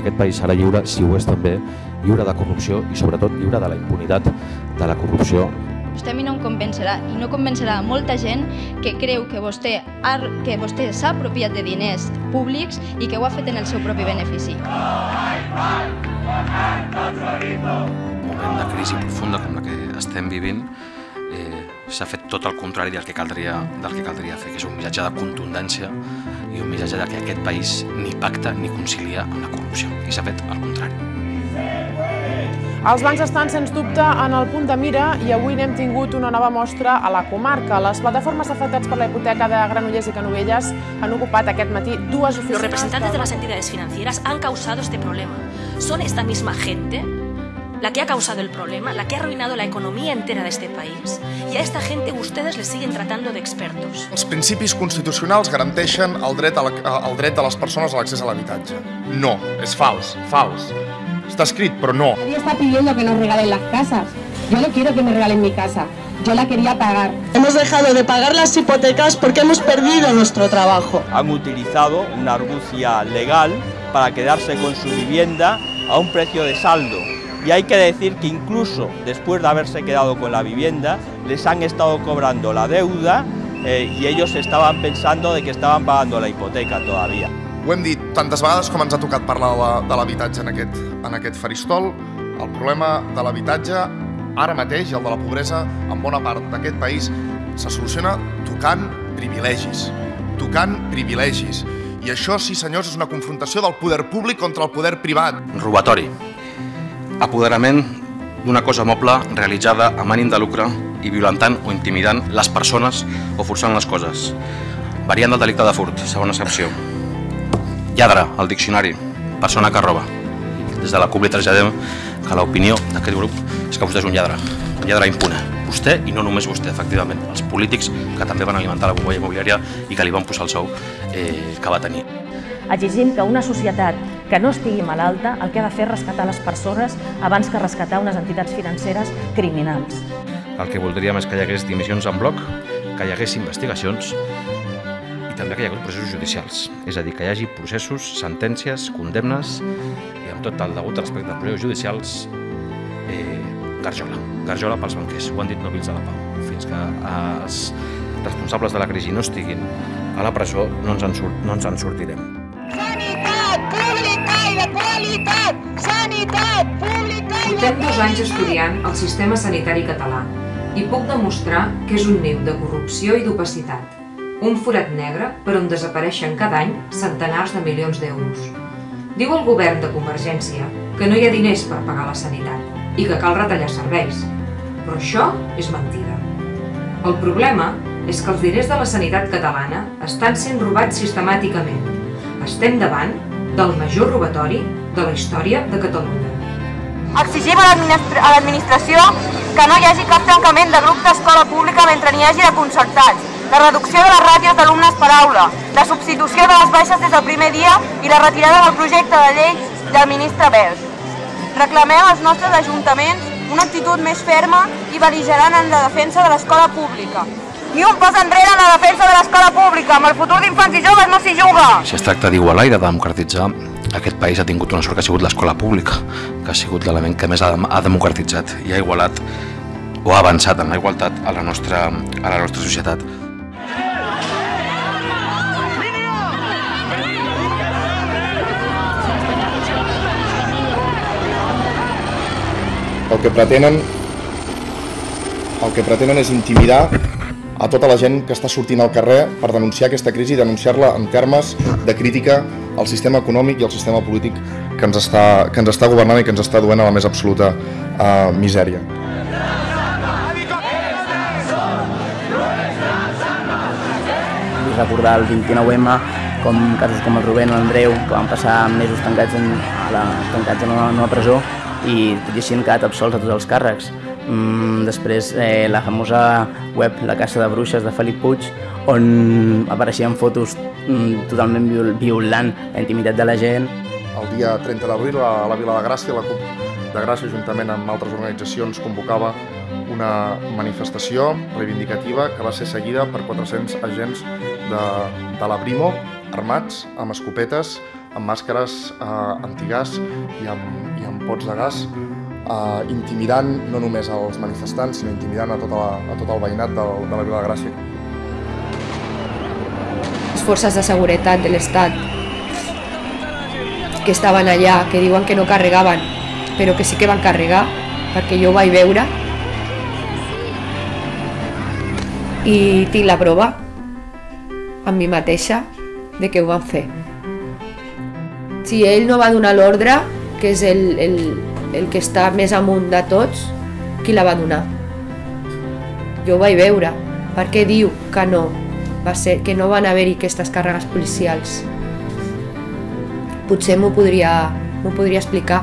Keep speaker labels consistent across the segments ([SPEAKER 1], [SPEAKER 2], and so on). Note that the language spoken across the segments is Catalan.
[SPEAKER 1] que aquest país serà lliure si ho és també lliure de corrupció i sobretot lliure de la impunitat de la corrupció
[SPEAKER 2] Vostè a mi no em convencerà i no convencerà a molta gent que creu que vostè, ha, que vostè s'ha apropiat de diners públics i que ho ha fet en el seu propi benefici.
[SPEAKER 3] Un moment de crisi profunda com la que estem vivint eh, s'ha fet tot el contrari del que, caldria, del que caldria fer, que és un missatge de contundència i un missatge de que aquest país ni pacta ni concilia amb la corrupció. I s'ha fet el contrari.
[SPEAKER 4] Els bancs estan, sens dubte, en el punt de mira i avui n'hem tingut una nova mostra a la comarca. Les plataformes afectats per la hipoteca de Granollers i Canovelles han ocupat aquest matí dues oficines...
[SPEAKER 5] Los representantes de las entidades financieras han causado este problema. Son esta misma gente la que ha causado el problema, la que ha arruinado la economía entera de este país. Y a esta gente ustedes les siguen tratando de expertos.
[SPEAKER 6] Els principis constitucionals garanteixen el dret, a la, el dret de les persones a l'accés a l'habitatge. No, és fals, fals. Està escrit, però no.
[SPEAKER 7] Nadie está pidiendo que nos regalen las casas. Yo no quiero que me regalen mi casa. Yo la quería pagar.
[SPEAKER 8] Hemos dejado de pagar las hipotecas porque hemos perdido nuestro trabajo.
[SPEAKER 9] Han utilizado una argucia legal para quedarse con su vivienda a un precio de saldo. Y hay que decir que incluso después de haberse quedado con la vivienda, les han estado cobrando la deuda eh, y ellos estaban pensando de que estaban pagando la hipoteca todavía.
[SPEAKER 6] Ho hem dit tantes vegades com ens ha tocat parlar de l'habitatge en, aquest, en aquest faristol. El problema de l'habitatge, ara mateix, i el de la pobresa, en bona part d'aquest país, se soluciona tocant privilegis. Tocant privilegis. I això, sí senyors, és una confrontació del poder públic contra el poder privat.
[SPEAKER 3] Robatori. Apoderament d'una cosa moble realitzada amb ànim de lucre i violentant o intimidant les persones o forçant les coses. Variant del delicte de furt, segona excepció. Lladre, al diccionari, persona que roba. Des de la CUP li traslladem que l'opinió d'aquest grup és que vostè és un lladre, un lladre impune. Vostè, i no només vostè, efectivament, els polítics que també van alimentar la bombolla immobiliària i que li van posar el sou eh, que va tenir.
[SPEAKER 10] Exigim que una societat que no estigui malalta el que ha de fer és rescatar les persones abans que rescatar unes entitats financeres criminals.
[SPEAKER 1] El que voldríem és que hi hagués dimissions en bloc, que hi hagués investigacions i també que hi hagués processos judicials. És a dir, que hi hagi processos, sentències, condemnes i amb tot el degut respecte als processos judicials, eh, garjola. Garjola pels banquers. Ho han dit nobils de la pau. Fins que els responsables de la crisi no estiguin a la presó no ens en, surt, no ens en sortirem.
[SPEAKER 11] Qualitat! Sanitat pública i de
[SPEAKER 12] Portem dos anys estudiant el sistema sanitari català i puc demostrar que és un niu de corrupció i d'opacitat. Un forat negre per on desapareixen cada any centenars de milions d'euros. Diu el govern de Convergència que no hi ha diners per pagar la sanitat i que cal retallar serveis. Però això és mentida. El problema és que els diners de la sanitat catalana estan sent robats sistemàticament. Estem davant del major robatori de la història de Catalunya.
[SPEAKER 13] Exigim a l'administració que no hi hagi cap tancament de grup d'escola pública mentre n'hi hagi de concertats, la reducció de les ràtios d'alumnes per aula, la substitució de les baixes des del primer dia i la retirada del projecte de llei del ministre Bert. Reclamem als nostres ajuntaments una actitud més ferma i beligerant en la defensa de l'escola pública. Ni un pas enrere en la defensa de l'escola pública, amb el futur d'infants i joves no s'hi juga!
[SPEAKER 3] Si es tracta d'igualar i de democratitzar, aquest país ha tingut una sort que ha sigut l'escola pública, que ha sigut l'element que més ha, ha democratitzat i ha igualat o ha avançat en la igualtat a la nostra, a la nostra societat.
[SPEAKER 6] El que pretenen el que pretenen és intimidar a tota la gent que està sortint al carrer per denunciar aquesta crisi i denunciar-la en termes de crítica al sistema econòmic i al sistema polític que ens està, que ens està governant i que ens està duent a la més absoluta uh, misèria.
[SPEAKER 14] Recordar el 29M com casos com el Rubén o l'Andreu, que van passar mesos tancats en, a la, tancats en una, en una presó i tot i així han quedat absolts a tots els càrrecs. Mm, després eh, la famosa web La Casa de Bruixes de Felip Puig on apareixien fotos mm, totalment viol violant la intimitat de la gent.
[SPEAKER 6] El dia 30 d'abril a la Vila de Gràcia, la CUP de Gràcia, juntament amb altres organitzacions, convocava una manifestació reivindicativa que va ser seguida per 400 agents de, de la Brimo armats amb escopetes amb màscares eh, antigàs i amb, i amb pots de gas, eh, intimidant no només als manifestants, sinó intimidant a, tota la, a tot el veïnat de, de la Vila de Gràcia.
[SPEAKER 15] Les forces de seguretat de l'Estat que estaven allà, que diuen que no carregaven, però que sí que van carregar, perquè jo ho vaig veure, i tinc la prova amb mi mateixa de que ho van fer. Si ell no va donar l'ordre, que és el, el, el que està més amunt de tots, qui la va donar? Jo ho vaig veure. Per què diu que no? Va ser que no van haver-hi aquestes càrregues policials. Potser m'ho podria, podria explicar.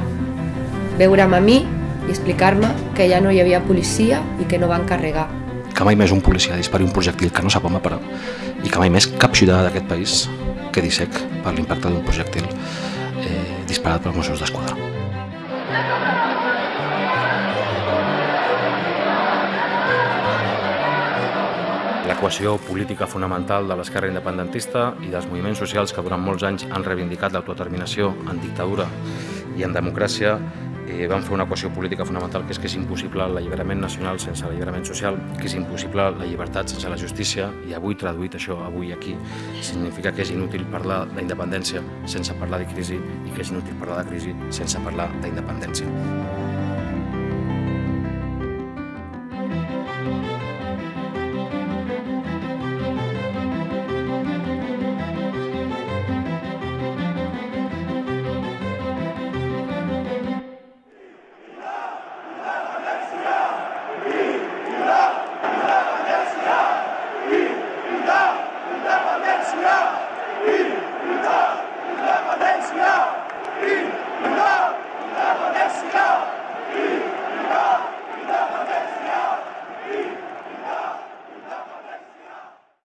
[SPEAKER 15] Veure'm a mi i explicar-me que ja no hi havia policia i que no van carregar.
[SPEAKER 3] Que mai més un policia dispari un projectil que no sap va parar i que mai més cap ciutadà d'aquest país quedi sec per l'impacte d'un projectil eh, disparat pels Mossos d'Esquadra. L'equació política fonamental de l'esquerra independentista i dels moviments socials que durant molts anys han reivindicat l'autodeterminació en dictadura i en democràcia eh, van fer una equació política fonamental que és que és impossible l'alliberament nacional sense l'alliberament social, que és impossible la llibertat sense la justícia i avui traduït això, avui aquí, significa que és inútil parlar d'independència sense parlar de crisi i que és inútil parlar de crisi sense parlar d'independència.